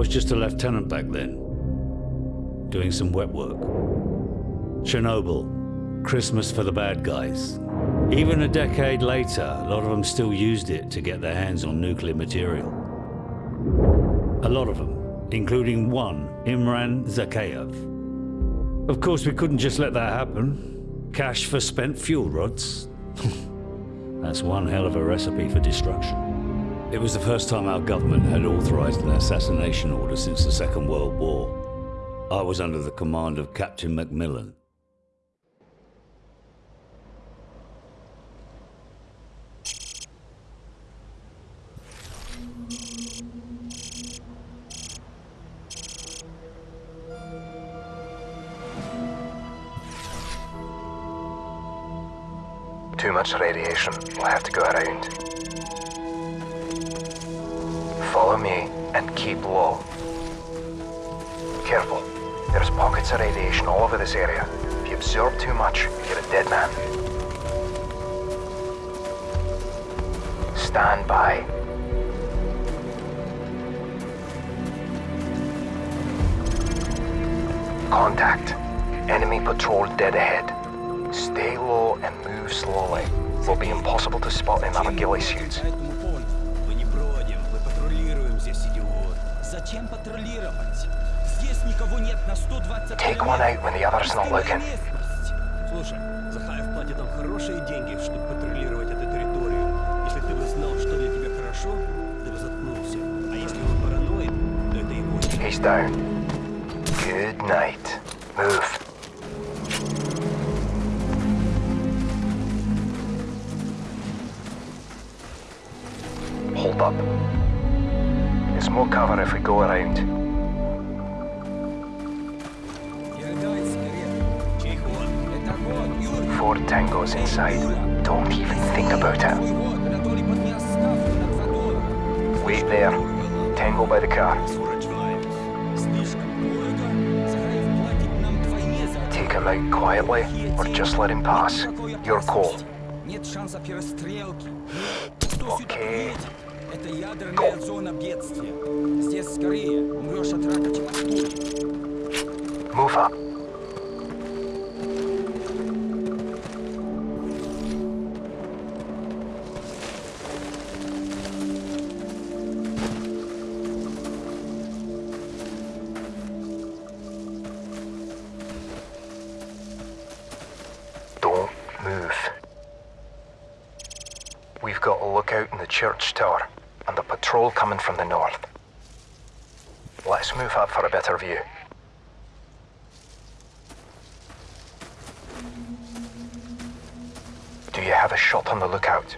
was just a lieutenant back then, doing some wet work. Chernobyl, Christmas for the bad guys. Even a decade later, a lot of them still used it to get their hands on nuclear material. A lot of them, including one, Imran Zakhaev. Of course, we couldn't just let that happen. Cash for spent fuel rods. That's one hell of a recipe for destruction. It was the first time our government had authorized an assassination order since the Second World War. I was under the command of Captain Macmillan. Too much radiation. We'll have to go around. Me and keep low. Careful. There's pockets of radiation all over this area. If you absorb too much, you're a dead man. Stand by. Contact. Enemy patrol dead ahead. Stay low and move slowly. Will be impossible to spot in ghillie suits. Зачем патрулировать? Здесь никого нет на 120 Take one out when the other's not looking. Слушай, Захаев платит нам хорошие деньги, чтобы патрулировать эту территорию. Если ты бы знал, что для тебя хорошо, ты бы заткнулся. А если он параноид, то это его. He's down. Good night. cover if we go around. Four tangos inside. Don't even think about it. Wait there. Tango by the car. Take him out quietly, or just let him pass. Your call. Okay, Это ядерная зона бедствия. Здесь скорее умрешь от рака, чем от пули. Move up. Coming from the north. Let's move up for a better view. Do you have a shot on the lookout?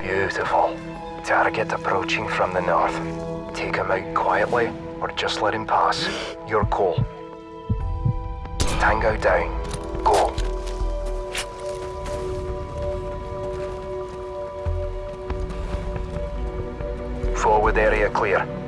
Beautiful. Target approaching from the north. Take him out quietly, or just let him pass. Your call. Tango down. Go. Forward area clear.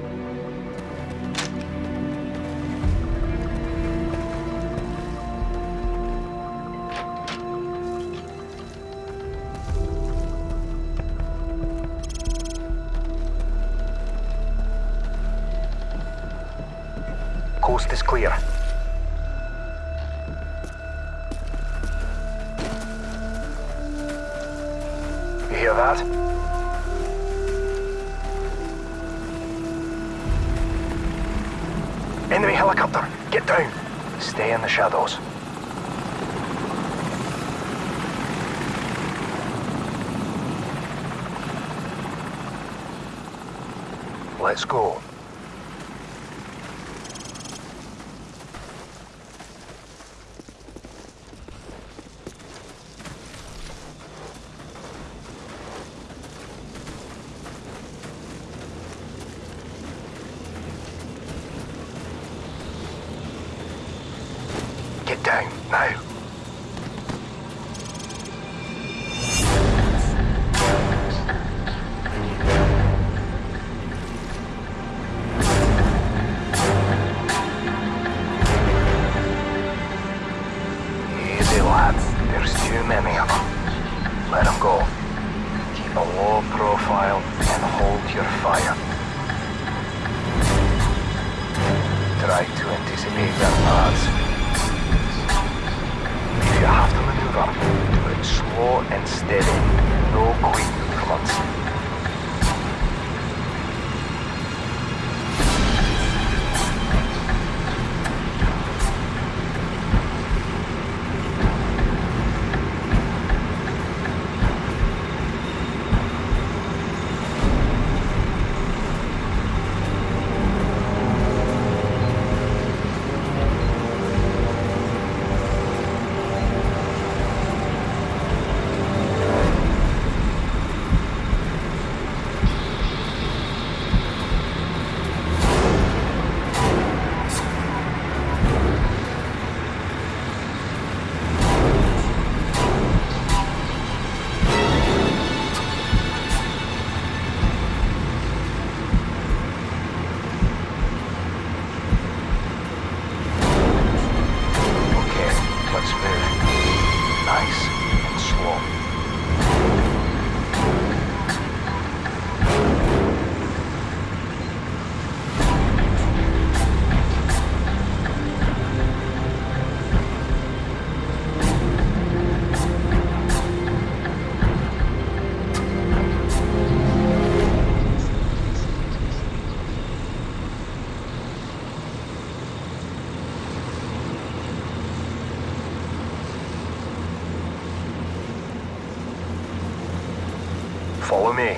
Follow me.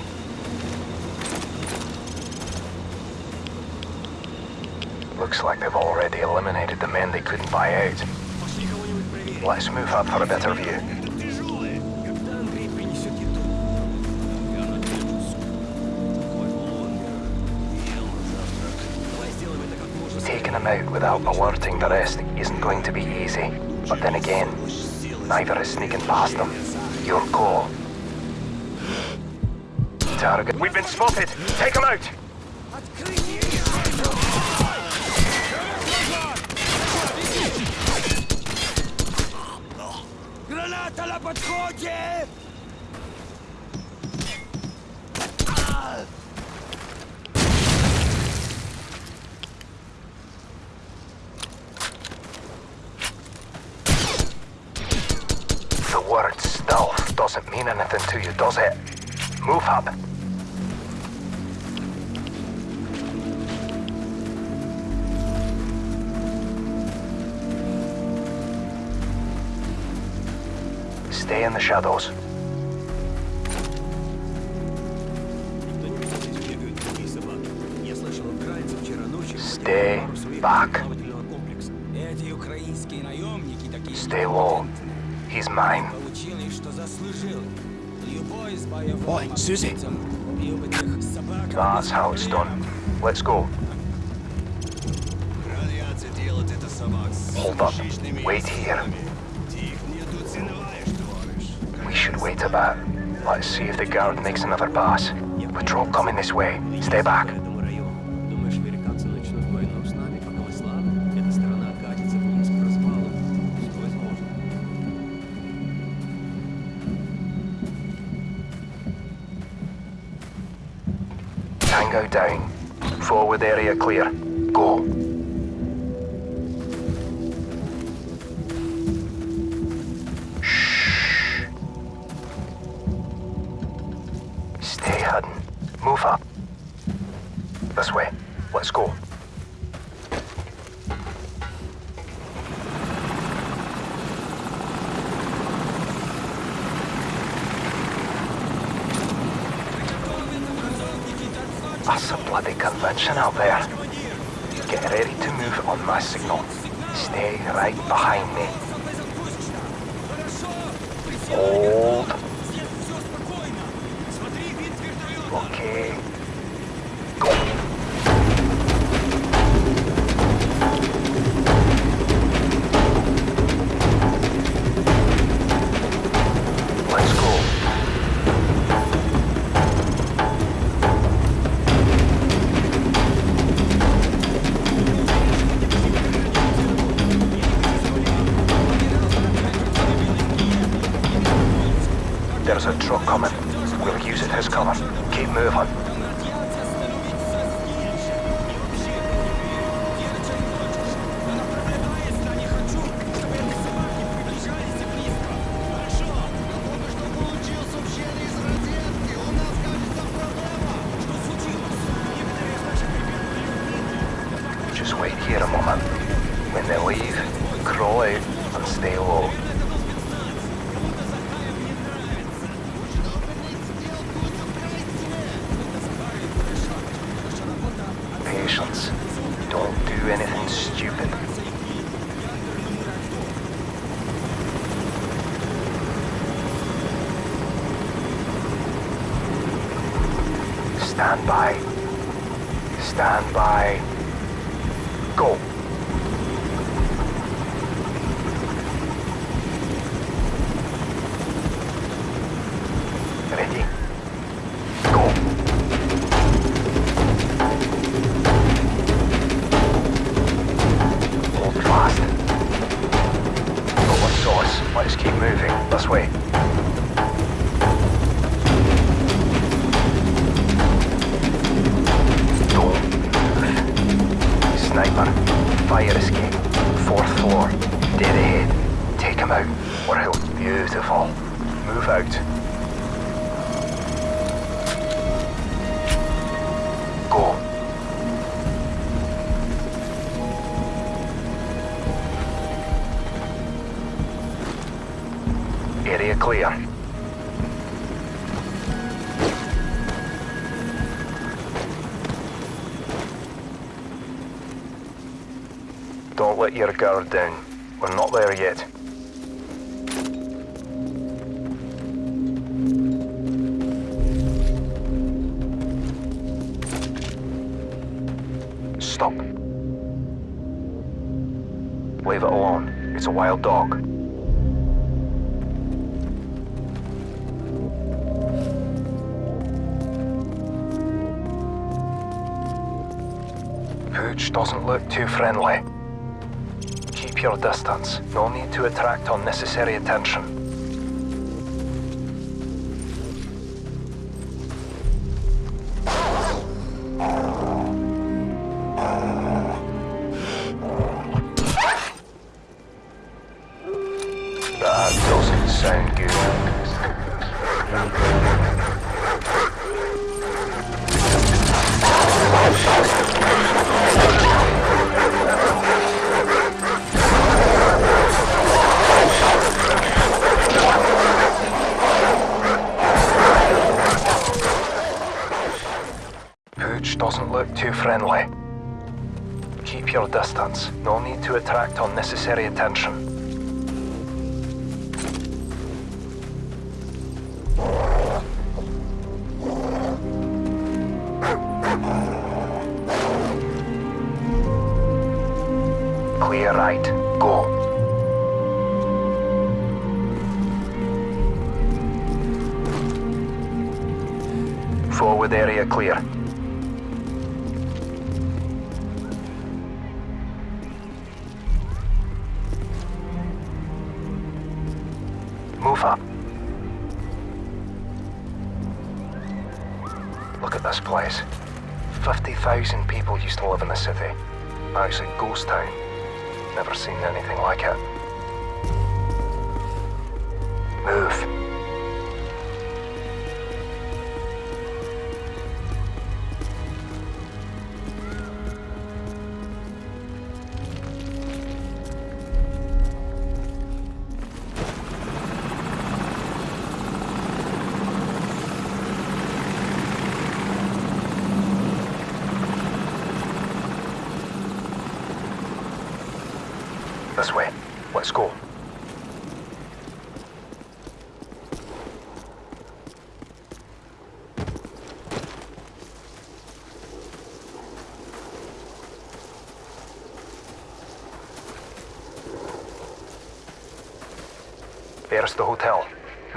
Looks like they've already eliminated the men they couldn't buy out. Let's move up for a better view. Taking them out without alerting the rest isn't going to be easy. But then again, neither is sneaking past them. Your goal call. Target. We've been spotted! Take them out! Граната на подходе! Stay in the shadows. Stay back. Stay low. He's mine. Oi, Susie. That's how it's done. Let's go. Hold up. Wait here. Wait a bit. Let's see if the guard makes another pass. Patrol coming this way. Stay back. Tango down. Forward area clear. Stay hidden. Move up. This way. Let's go. That's a bloody convention out there. Get ready to move on my signal. Stay right behind me. Hold. Down. We're not there yet. Stop. Leave it alone. It's a wild dog. Pooch doesn't look too friendly. Your distance. No need to attract unnecessary attention. Place. 50,000 people used to live in the city. Actually, ghost town. Never seen anything like it.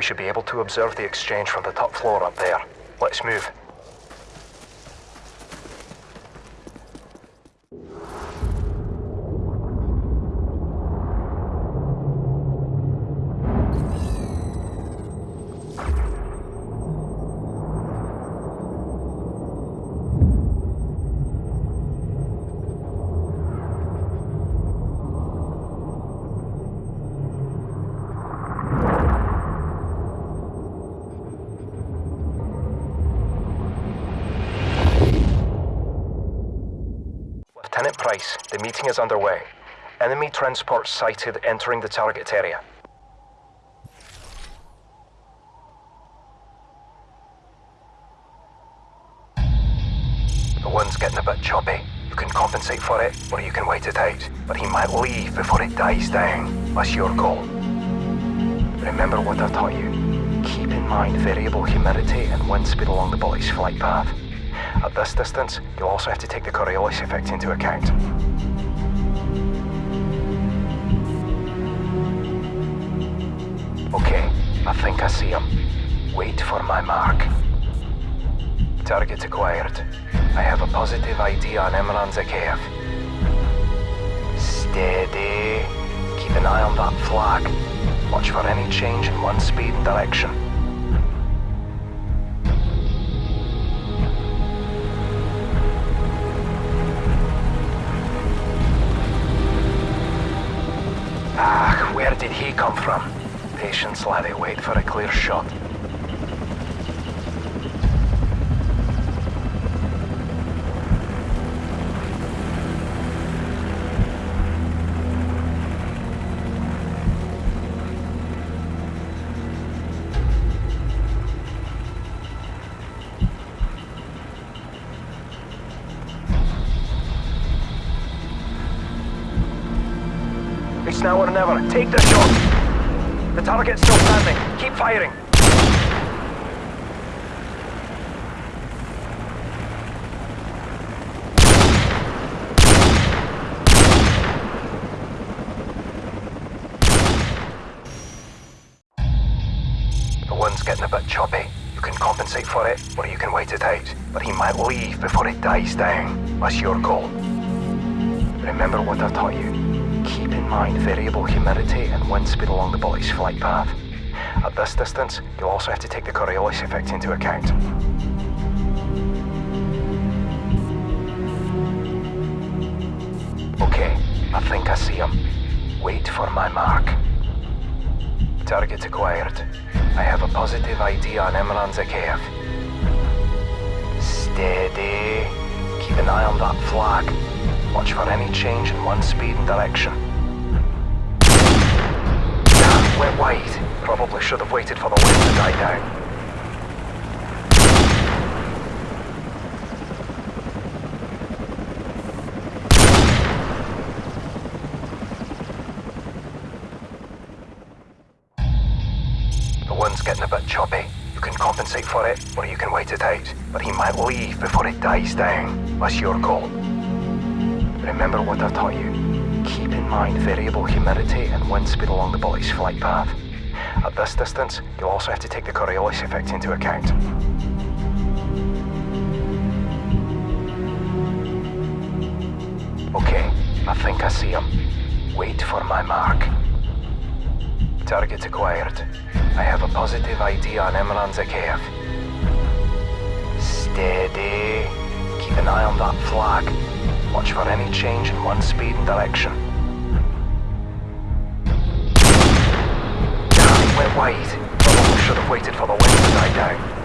Should be able to observe the exchange from the top floor up there. Let's move. Meeting is underway. Enemy transport sighted entering the target area. The wind's getting a bit choppy. You can compensate for it, or you can wait it out. But he might leave before it dies down. That's your call. Remember what I taught you. Keep in mind variable humidity and wind speed along the bullet's flight path. At this distance, you'll also have to take the Coriolis effect into account. See him. Wait for my mark. Target acquired. I have a positive ID on Imran Zakhaev. Steady. Keep an eye on that flag. Watch for any change in wind speed and direction. Ah, where did he come from? Patience, laddie. Wait for a clear shot. A bit choppy. You can compensate for it, or you can wait it out. But he might leave before it dies down. That's your call. Remember what I taught you. Keep in mind variable humidity and wind speed along the bullet's flight path. At this distance, you'll also have to take the Coriolis effect into account. Okay, I think I see him. Wait for my mark. Target acquired. I have a positive ID on Imran Zakhaev. Steady. Keep an eye on that flag. Watch for any change in wind speed and direction. Went wide. Probably should have waited for the wind to die down. Wind's getting a bit choppy. You can compensate for it, or you can wait it out. But he might leave before it dies down. That's your call. Remember what I taught you. Keep in mind variable humidity and wind speed along the bullet's flight path. At this distance, you'll also have to take the Coriolis effect into account. Okay, I think I see him. Wait for my mark. Target acquired. I have a positive ID on Imran Zakhaev. Steady. Keep an eye on that flag. Watch for any change in wind speed and direction. Damn, went wide. Probably should have waited for the wind to die down.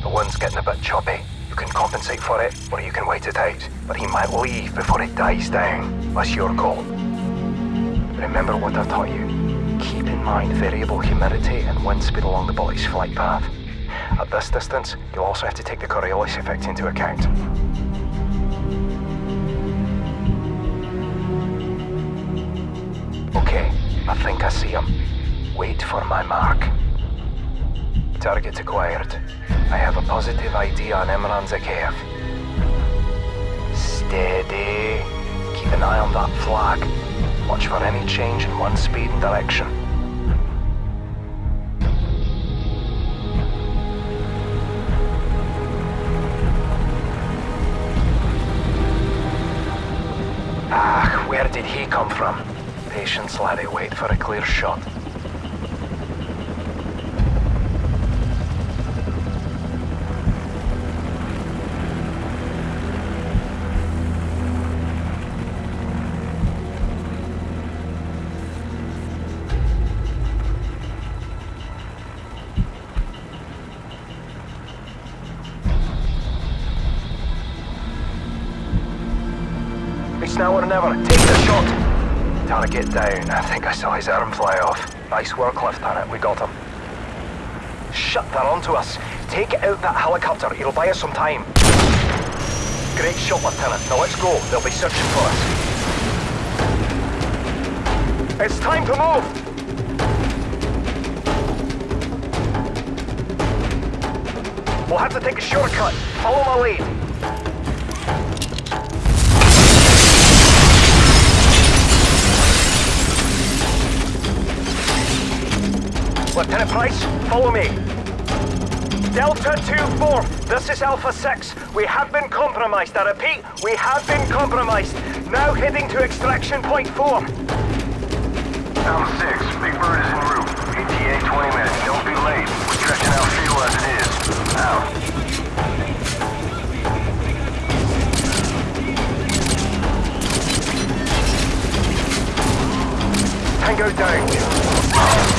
The wind's choppy. You can compensate for it, or you can wait it out. But he might leave before it dies down. That's your call. Remember what I taught you. Keep in mind variable humidity and wind speed along the bullet's flight path. At this distance, you'll also have to take the Coriolis effect into account. Okay, I think I see him. Wait for my mark. Target acquired. I have a positive ID on Imran Zakhaev. Steady. Keep an eye on that flag. Watch for any change in wind speed and direction. Ah, where did he come from? Patience, laddie. Wait for a clear shot. Now or never. Take the shot. Target down. I think I saw his arm fly off. Nice work, Lieutenant. We got him. Shut, they're onto us. Take out that helicopter. It'll buy us some time. Great shot, Lieutenant. Now let's go. They'll be searching for us. It's time to move! We'll have to take a shortcut. Follow my lead. Lieutenant Price, follow me. Delta 2-4, this is Alpha 6. We have been compromised. I repeat, we have been compromised. Now heading to extraction point 4. Alpha 6, Big Bird is en route. ETA 20 minutes. Don't be late. We're stretching out fuel as it is. Out. Tango down.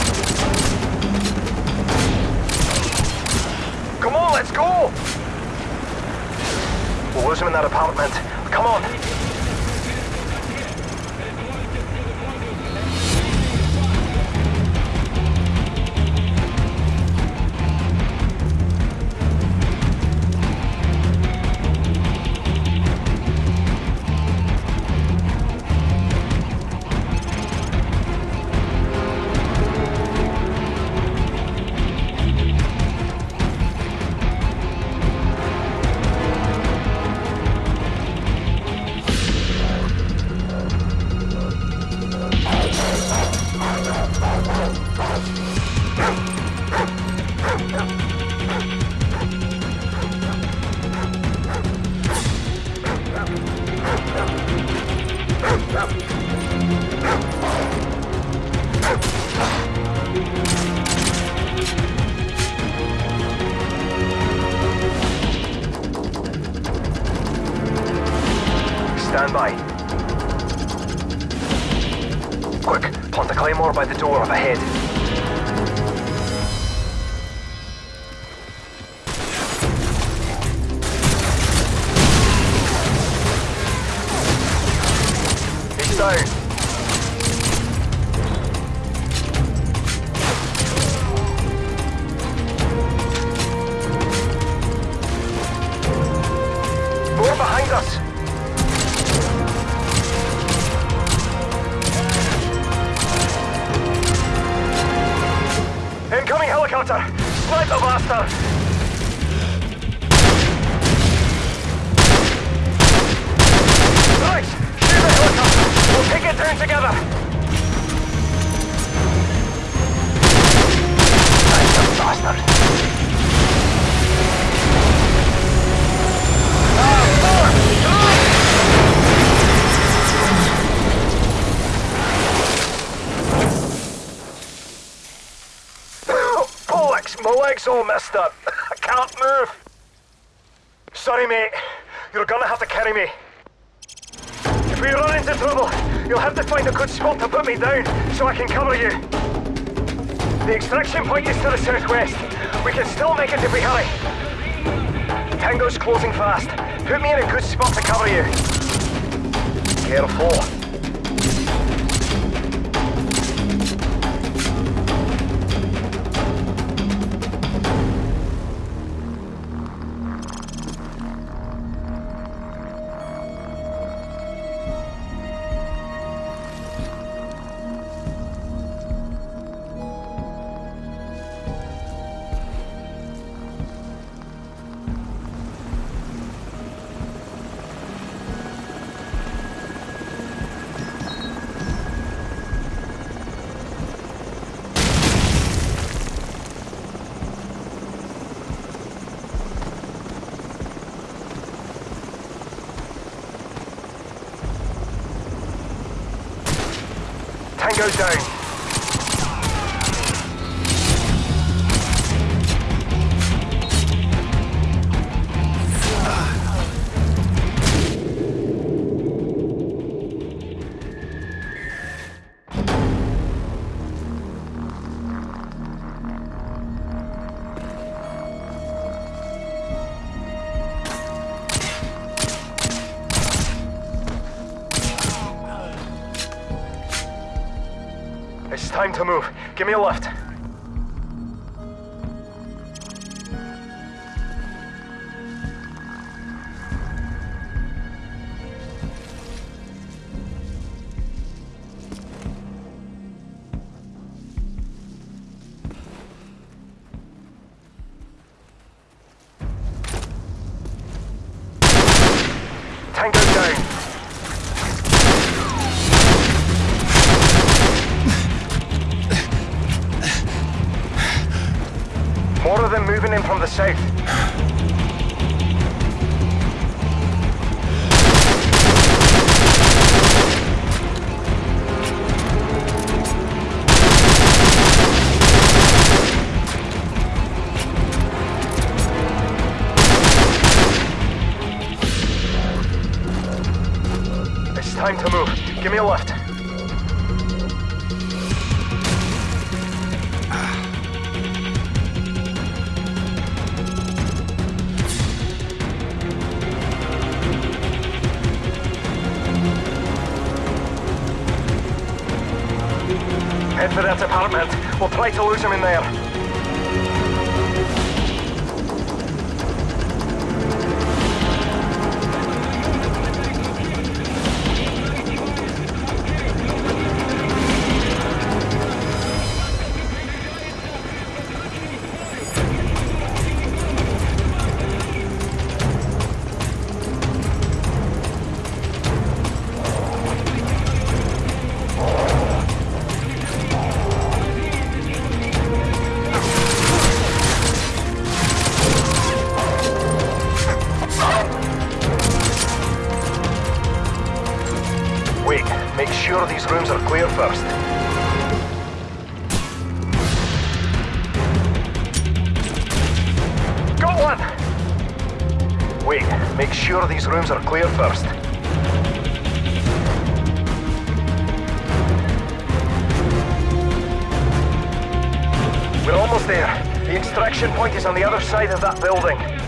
Let's go! We'll lose him in that apartment. Come on. Stand by. Quick, plant a claymore by the door up ahead. He's down. My leg's all messed up. I can't move. Sorry, mate. You're gonna have to carry me. If we run into trouble, you'll have to find a good spot to put me down so I can cover you. The extraction point is to the southwest. We can still make it if we hurry. Tango's closing fast. Put me in a good spot to cover you. Careful. Tango down. Give me a lift. Sure these rooms are clear first. Got one! Wait, make sure these rooms are clear first. We're almost there. The extraction point is on the other side of that building.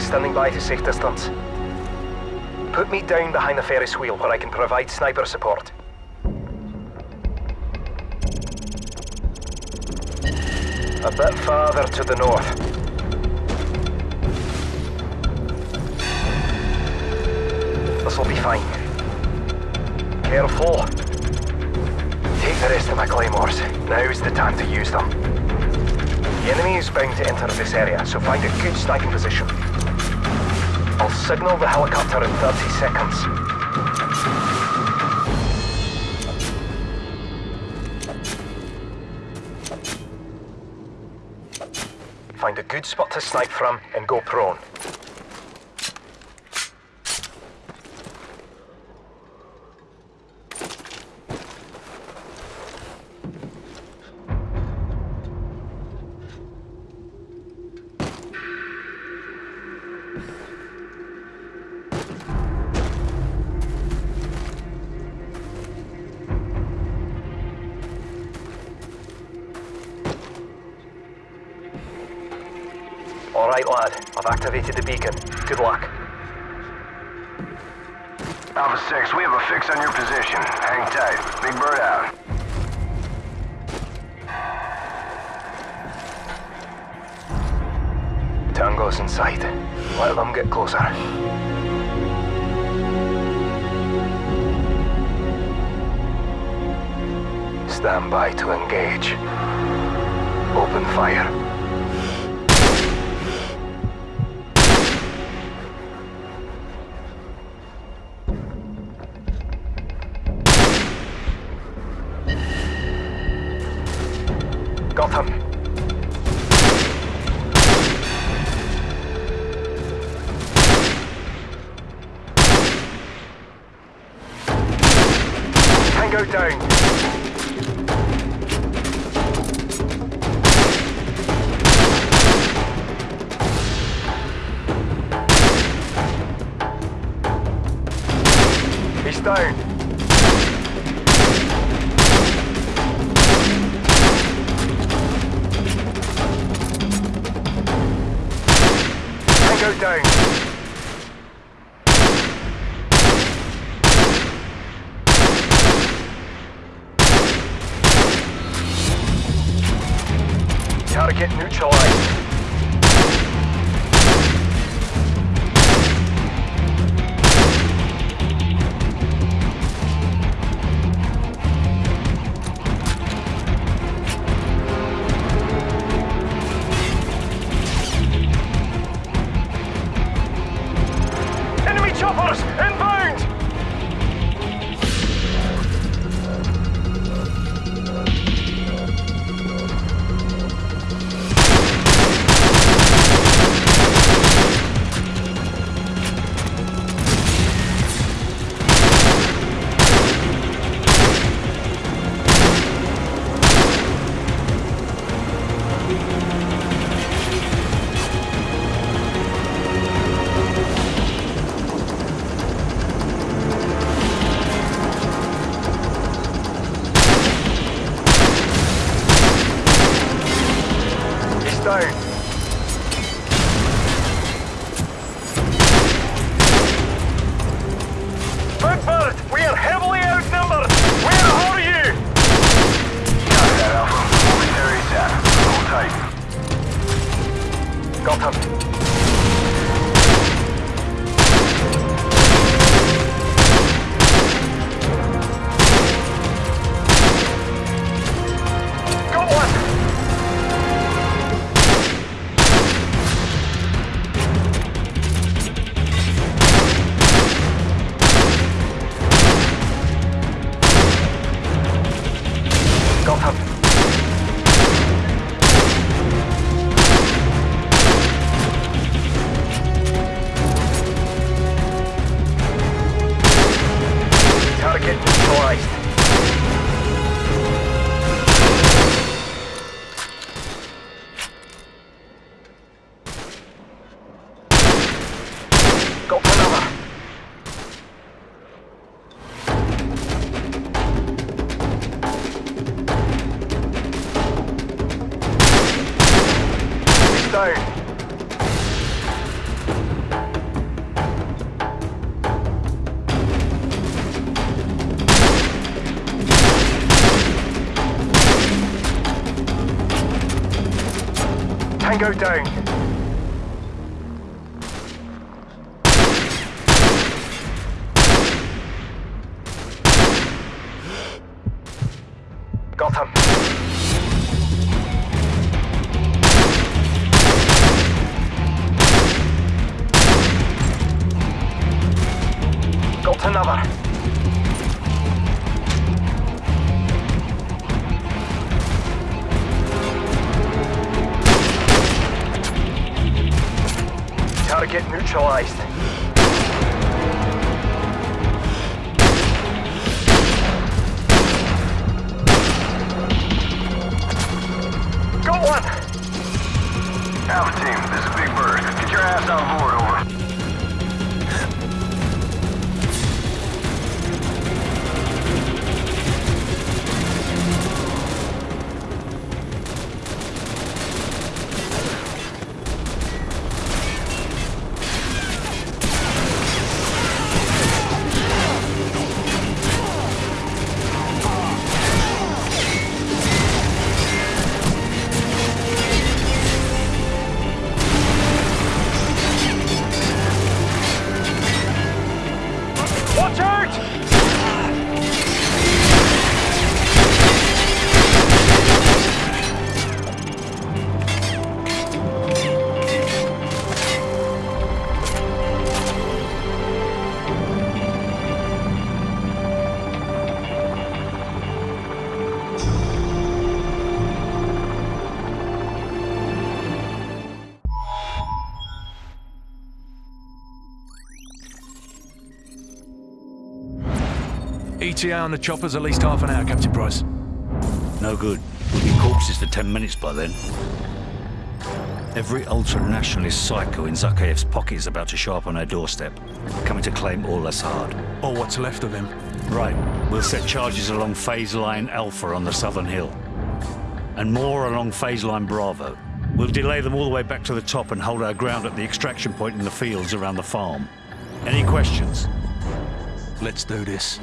Is standing by to safe distance. Put me down behind the Ferris wheel where I can provide sniper support. A bit farther to the north. This'll be fine. Careful. Take the rest of my claymores. Now's the time to use them. The enemy is bound to enter this area, so find a good sniping position. Signal the helicopter in 30 seconds. Find a good spot to snipe from and go prone. Activated the beacon. Good luck. Alpha 6, we have a fix on your position. Hang tight. Big Bird out. Tango's in sight. Let them get closer. Stand by to engage. Open fire. Gotham. Tango down. Tango down. Got him. Got another. neutralized. ETA on the chopper's at least half an hour, Captain Price. No good. We'll be corpses for 10 minutes by then. Every ultra-nationalist psycho in Zakhaev's pocket is about to show up on our doorstep, coming to claim all that's hard. Or what's left of him. Right, we'll set charges along phase line Alpha on the southern hill. And more along phase line Bravo. We'll delay them all the way back to the top and hold our ground at the extraction point in the fields around the farm. Any questions? Let's do this.